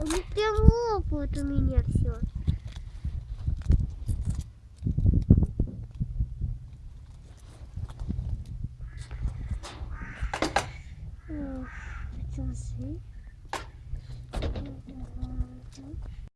Они прям лопают у меня все. Ох, это же.